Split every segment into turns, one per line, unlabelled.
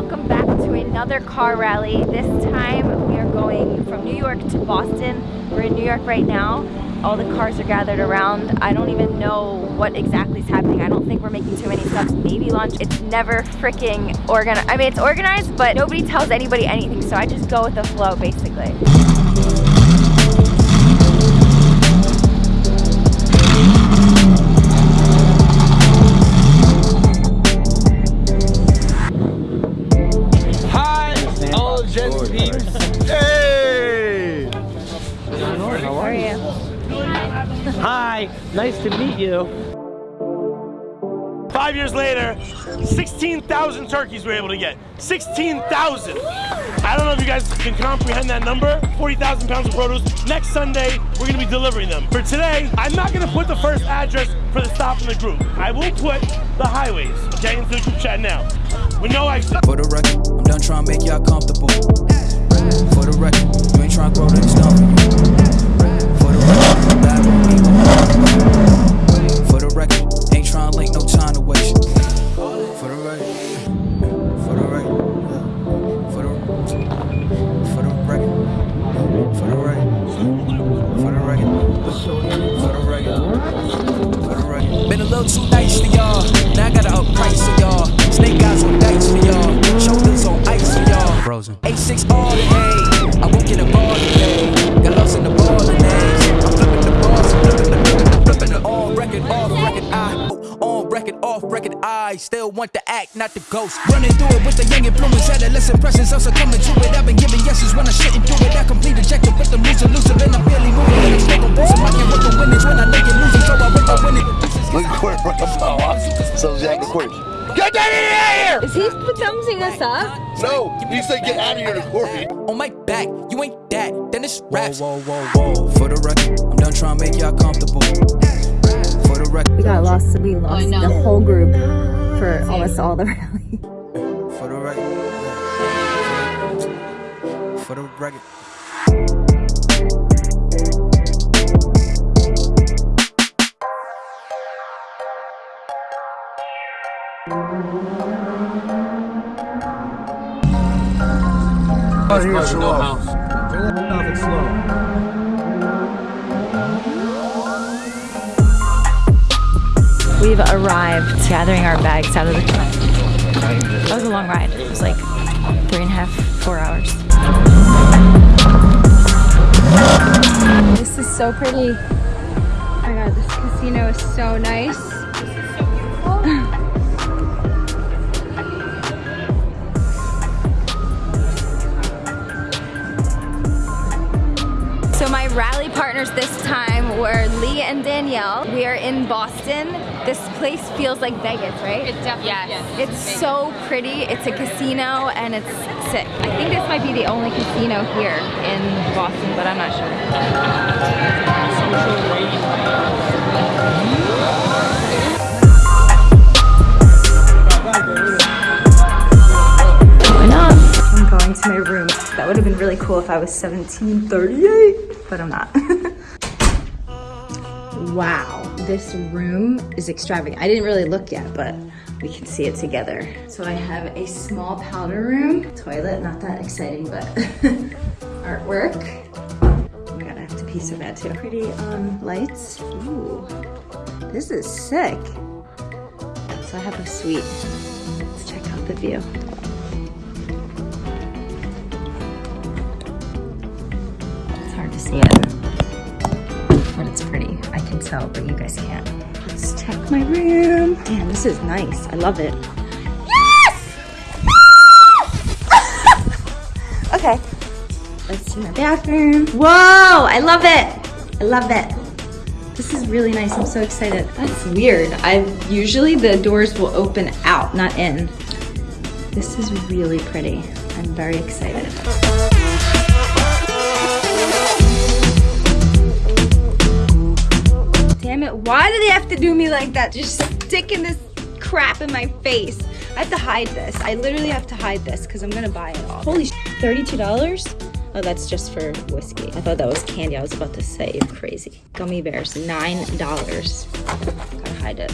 welcome back to another car rally. This time we are going from New York to Boston. We're in New York right now. All the cars are gathered around. I don't even know what exactly is happening. I don't think we're making too many stops. Maybe lunch. It's never freaking organized. I mean, it's organized, but nobody tells anybody anything. So I just go with the flow, basically.
16,000 turkeys we were able to get. 16,000! I don't know if you guys can comprehend that number. 40,000 pounds of produce. Next Sunday, we're gonna be delivering them. For today, I'm not gonna put the first address for the stop in the group. I will put the highways, okay, into the group chat now. With no exit.
For the record, I'm done trying to make y'all comfortable. For the record, you ain't trying to grow to the be For the record, ain't trying to link no I still want to act, not the ghost. Running through it with the young influence, adolescent presence. Also coming to it. I've been giving yeses when I shouldn't do it. I complete ejected, but the moves elusive and I'm barely moving. I'm smoking booze. I can't work the winnings when I make it losing, so I work the winning.
Look at Court from the power. So Jack Court. Get that in here!
Is he thumbsing us up?
No, he said get out of here to Courtney.
on my back. You ain't that, then it's raps. Whoa, whoa, whoa, whoa. For the record, I'm done trying to make y'all comfortable. For the record,
We got lost. We lost the whole group for almost all the rally.
for the record. For the record.
We've arrived, gathering our bags out of the car. That was a long ride. It was like three and a half, four hours.
This is so pretty. Oh my god, this casino is so nice.
So my rally partners this time were Lee and Danielle. We are in Boston. This place feels like Vegas, right?
It definitely yes.
It's so pretty. It's a casino and it's sick. I think this might be the only casino here in Boston, but I'm not sure. Going up. I'm going to my room. That would have been really cool if I was 1738, but I'm not. wow, this room is extravagant. I didn't really look yet, but we can see it together. So I have a small powder room, toilet, not that exciting, but artwork. I'm gonna have to pee so bad too. Pretty um, lights. Ooh, this is sick. So I have a suite. Let's check out the view. It's hard to see it. I can tell, but you guys can't. Let's check my room. Damn, this is nice. I love it. Yes! okay. Let's see my bathroom. Whoa, I love it. I love it. This is really nice. I'm so excited. That's weird. I usually the doors will open out, not in. This is really pretty. I'm very excited. Why do they have to do me like that? Just sticking this crap in my face. I have to hide this. I literally have to hide this because I'm gonna buy it all. Holy sh $32? Oh, that's just for whiskey. I thought that was candy. I was about to say, you're crazy. Gummy bears, $9. Gotta hide it.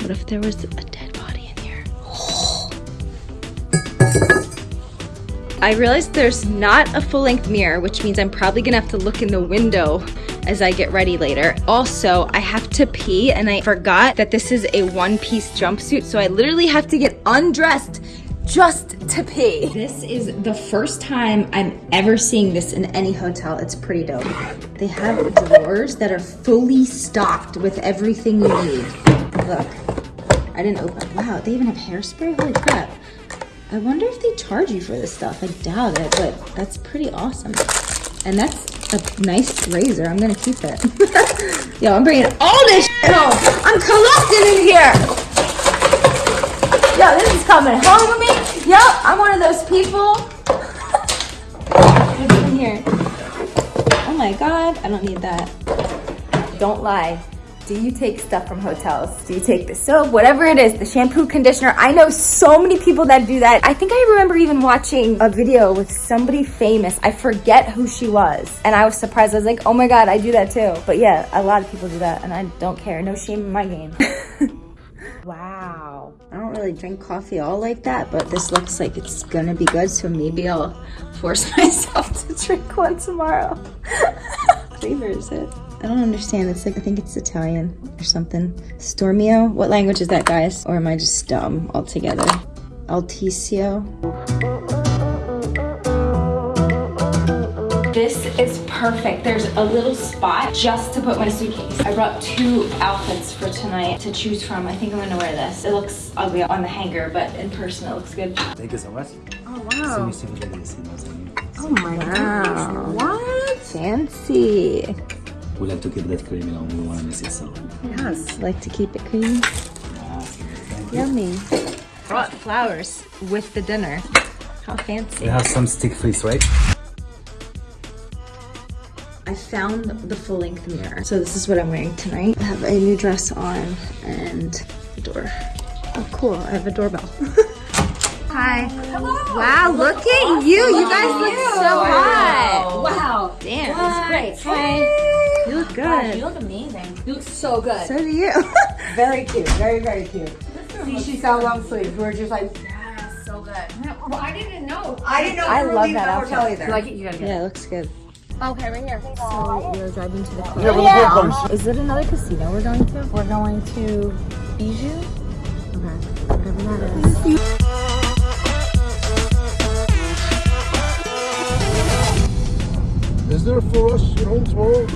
What if there was a dead body in here? I realized there's not a full length mirror, which means I'm probably gonna have to look in the window as I get ready later. Also, I have to pee and I forgot that this is a one piece jumpsuit, so I literally have to get undressed just to pee. This is the first time I'm ever seeing this in any hotel. It's pretty dope. They have drawers that are fully stocked with everything you need. Look, I didn't open. Wow, they even have hairspray? Holy crap. I wonder if they charge you for this stuff. I doubt it, but that's pretty awesome. And that's a nice razor. I'm gonna keep it. Yo, I'm bringing all this shit home. I'm collecting in here. Yo, this is coming home with me. Yo, I'm one of those people. What's in here? Oh my god, I don't need that. Don't lie. Do you take stuff from hotels? Do you take the soap, whatever it is, the shampoo, conditioner? I know so many people that do that. I think I remember even watching a video with somebody famous. I forget who she was. And I was surprised. I was like, oh my God, I do that too. But yeah, a lot of people do that and I don't care. No shame in my game. wow. I don't really drink coffee all like that, but this looks like it's gonna be good. So maybe I'll force myself to drink one tomorrow. flavor is it? I don't understand. It's like, I think it's Italian or something. Stormio? What language is that, guys? Or am I just dumb altogether? Alticio? This is perfect. There's a little spot just to put my suitcase. I brought two outfits for tonight to choose from. I think I'm gonna wear this. It looks ugly on the hanger, but in person it looks good.
Thank you so much.
Oh, wow.
you soon, ladies. See you soon.
Oh my gosh. What? Fancy.
We like to keep that creamy on. We want to miss it so.
Yes. Like to keep it creamy. Yummy. Brought flowers with the dinner. How fancy.
We have some stick freeze, right?
I found the full length mirror. So this is what I'm wearing tonight. I have a new dress on and the door. Oh cool, I have a doorbell. Hi. Hello. Wow, look at you. You guys look so hot.
Wow.
Damn.
That's great.
Hi. You look good.
You look amazing. You look so good.
So do you.
Very cute, very, very cute. See, she's got long sleeves. We're just like,
Yeah, so good. Well, I didn't know.
I didn't know
I
we
love that
the
outfit.
hotel either.
You like it? You gotta get
yeah, it looks good.
Okay, right here.
So we're driving to the club. Is it another casino we're going to? We're going to Bijou. Okay, whatever that is.
Is there for us at home tomorrow?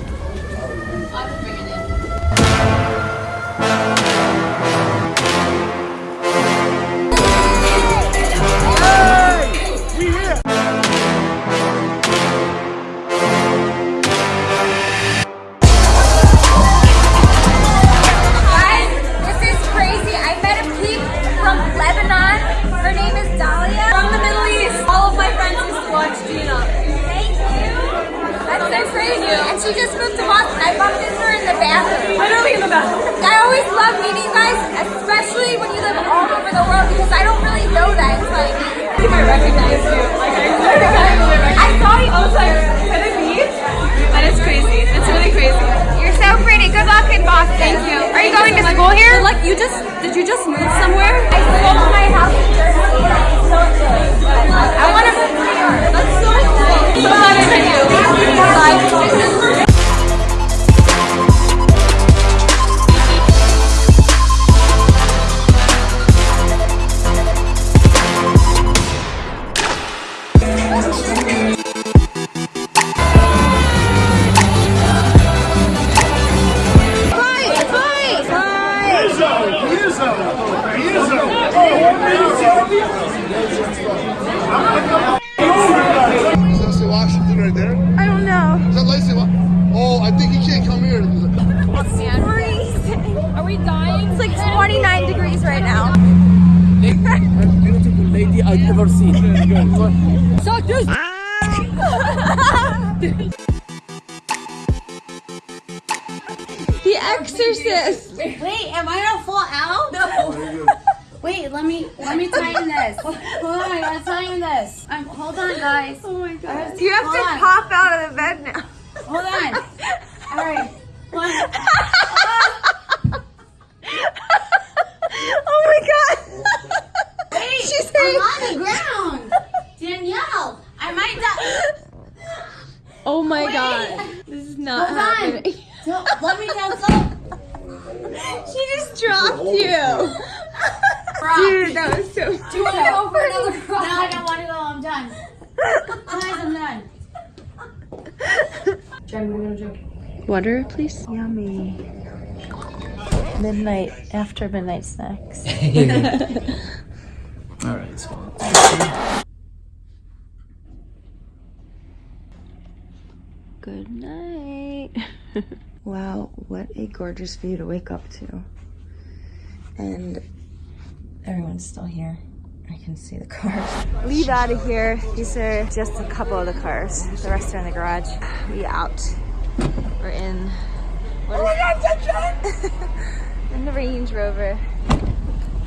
Washington right there?
I don't know.
Is that Lacey? Oh, I think he can't come here.
Are we dying? It's like 29 degrees right now.
Beautiful lady I've ever seen.
The Exorcist.
Wait, am I gonna fall out? No. Wait, let me let me tighten this. Hold on, I gotta tighten this. Um, hold on, guys. Oh my god.
You have
Hold
to
on.
pop out of the bed now.
Hold on. All right. One.
Oh my god.
Wait,
She's
I'm on the ground. Danielle. I might die.
Oh my god. This is not
Hold on.
happening.
Don't- Let me down.
She just dropped you. Dude, that was so
Do you want to go for another ride? No, I don't want to go. I'm done. Guys, I'm done.
Water, please. Yummy. Midnight, after midnight snacks.
All right. So
Good night. wow, what a gorgeous view to wake up to. And everyone's still here. I can see the cars. Leave out of here. These are just a couple of the cars. The rest are in the garage. We out. We're in. Oh what is in the Range Rover.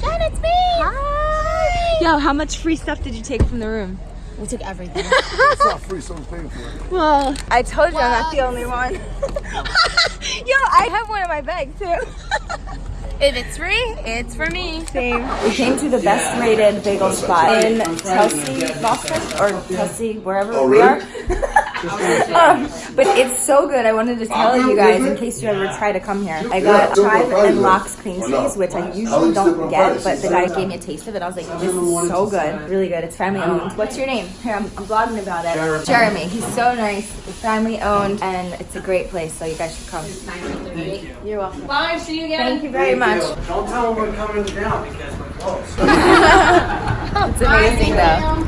Jen, it's me! Hi! Yo, how much free stuff did you take from the room?
We took everything.
It's not free, someone's paying for it.
Well, I told you I'm not the only one. Yo, I have one in my bag too.
If it's free, it's for me.
Same. We came to the best rated bagel spot in Chelsea, Boston, or Chelsea, wherever oh, we are. Um, but it's so good. I wanted to tell you guys in case you ever try to come here. I got chive and lox cream cheese, which I usually don't get, but the guy gave me a taste of it. I was like, this is so good. Really good. It's family owned. What's your name? Here, I'm, I'm blogging about it. Jeremy. He's so nice. It's family owned, and it's a great place, so you guys should come. Thank you. You're welcome.
Bye. See you again.
Thank you very much.
Don't tell them we're coming down because we're close.
It's amazing though.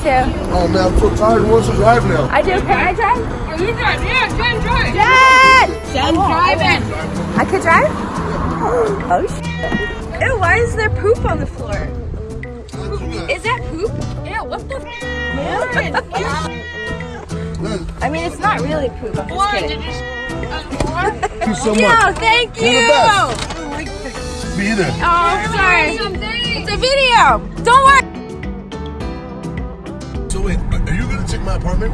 You too.
Oh man, I'm so tired. Who wants to drive now?
I do. Can I drive?
Are you driving? Yeah, Jen, drive.
Jen!
Jen, driving.
I could drive? Oh shit. Ew, why is there poop on the floor? Is that poop?
Yeah, what the
I mean, it's not really poop. I'm just
Why
kidding.
did?
Thank you so much.
No, thank you.
You're the best. Be there.
Oh, sorry. It's a video. Don't worry.
So wait, are are you gonna take my apartment?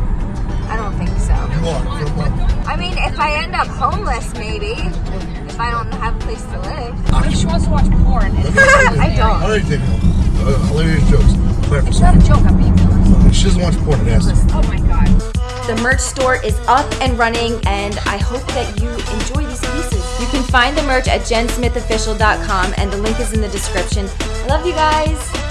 I don't think so.
You are. For a.
I mean, if I end up homeless, maybe. If I don't have a place to live.
She wants to watch porn.
I don't.
I already taken home. Uh, hilarious jokes. Play for
It's not a joke. I'm being serious.
She doesn't watch porn and ass.
Oh my god.
The merch store is up and running, and I hope that you enjoy these pieces. You can find the merch at jensmithofficial.com, and the link is in the description. I love you guys.